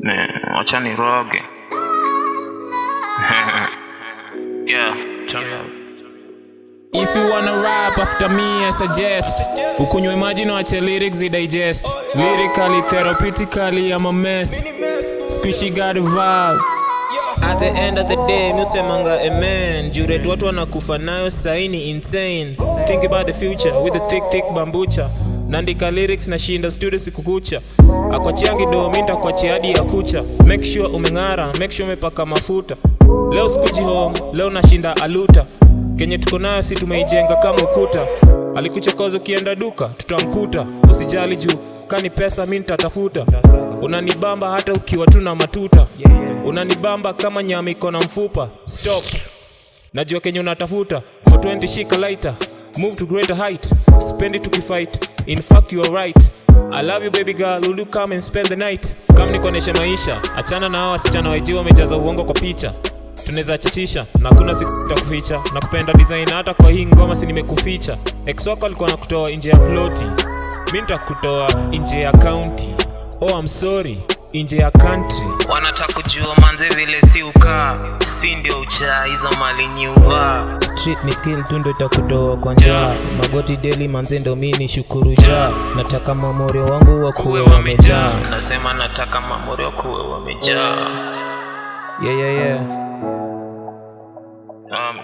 Man, wacha niroge. yeah, turn up. If you wanna rap after me, I suggest ukunywe maji na wache lyrics i digest. Lyrically, therapeutically, I'm a mess. Squishy got vibe. At the end of the day, musemanga amen. Juret watu wanakufa nayo saini insane. Think about the future with the thick thick bambucha. Nandika lyrics na shinda studio siku kucha. Akwachiangi do minta kwachi hadi ya kucha. Make sure umeng'ara, make sure umepaka mafuta. Leo sikuji home, leo nashinda aluta. Kenye tuko nayo si tumeijenga kama ukuta. Alikuchokoza ukienda duka, tutamkuta. Usijali juu, kani pesa mi nitatafuta. Unanibamba hata ukiwa tu na matuta. Unanibamba kama nyama iko na mfupa. Stop. Najua kenye unatafuta. 420 shika lighter. Move to greater height. Spend it tukifight. In fact you are right. I love you baby girl, will you come and spend the night? Kama nikoneshe maisha, achana na hawa wasichana wajiwa wamejaza uongo kwa picha. Tunaweza chachisha na kuna siku na kupenda design hata kwa hii ngoma si nimekuficha. Ex wako alikuwa nakutoa nje ya ploti. Minta nitakutoa nje ya county. Oh I'm sorry, nje ya country. Wanataka kujua manze vile si ukaa, si ndio uchaa hizo mali nyuvaa. Street ni skill tu ndo itakutoa kwa njaa. Magoti deli manze ndo mi ni shukuru ja. Nataka mamorio wangu wakuwe Kuwe wamejaa. nasema nataka mamori kuwe wamejaa. Yeah yeah yeah. Um,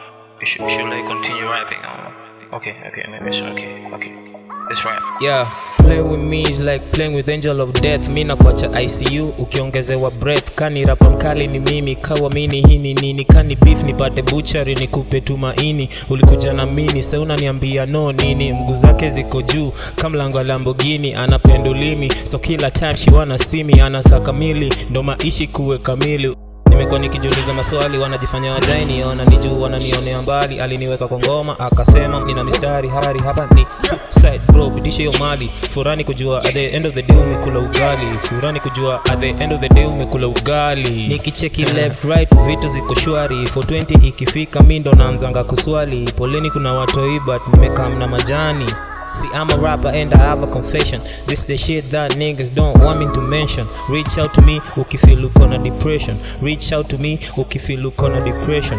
should, should I continue rapping? Um, okay, okay, maybe okay, okay. Let's right. Yeah, play with me is like playing with angel of death. Mi nakuacha ICU ukiongezewa breath. Kani rapa mkali ni mimi, kawa mini hini nini? Kani beef nipate butchery nikupe tumaini. Ulikuja na mini, seunaniambia no nini? Mguu zake ziko juu kama lango la Lamborghini, anapendulimi so kila time she wanna see me, anasaka mili, ndo maishi kuwe kamili nimekuwa nikijiuliza maswali wanajifanya wajai niona ni juu wananionea mbali. Aliniweka kwa ngoma akasema nina mistari hari hapa ni suicide bro bidisha hiyo mali. Furani kujua at the end of the day umekula ugali. Furani kujua at the end of the day umekula ugali. Nikicheki left right vitu ziko shwari. 420 ikifika mi ndo naanzanga kuswali. Poleni kuna watoi but nimekaa mna majani See, I'm a rapper and I have a confession. This the shit that niggas don't want me to mention. Reach out to me, okay, ukifeel look on a depression. Reach out to me, ukifeel look on a depression.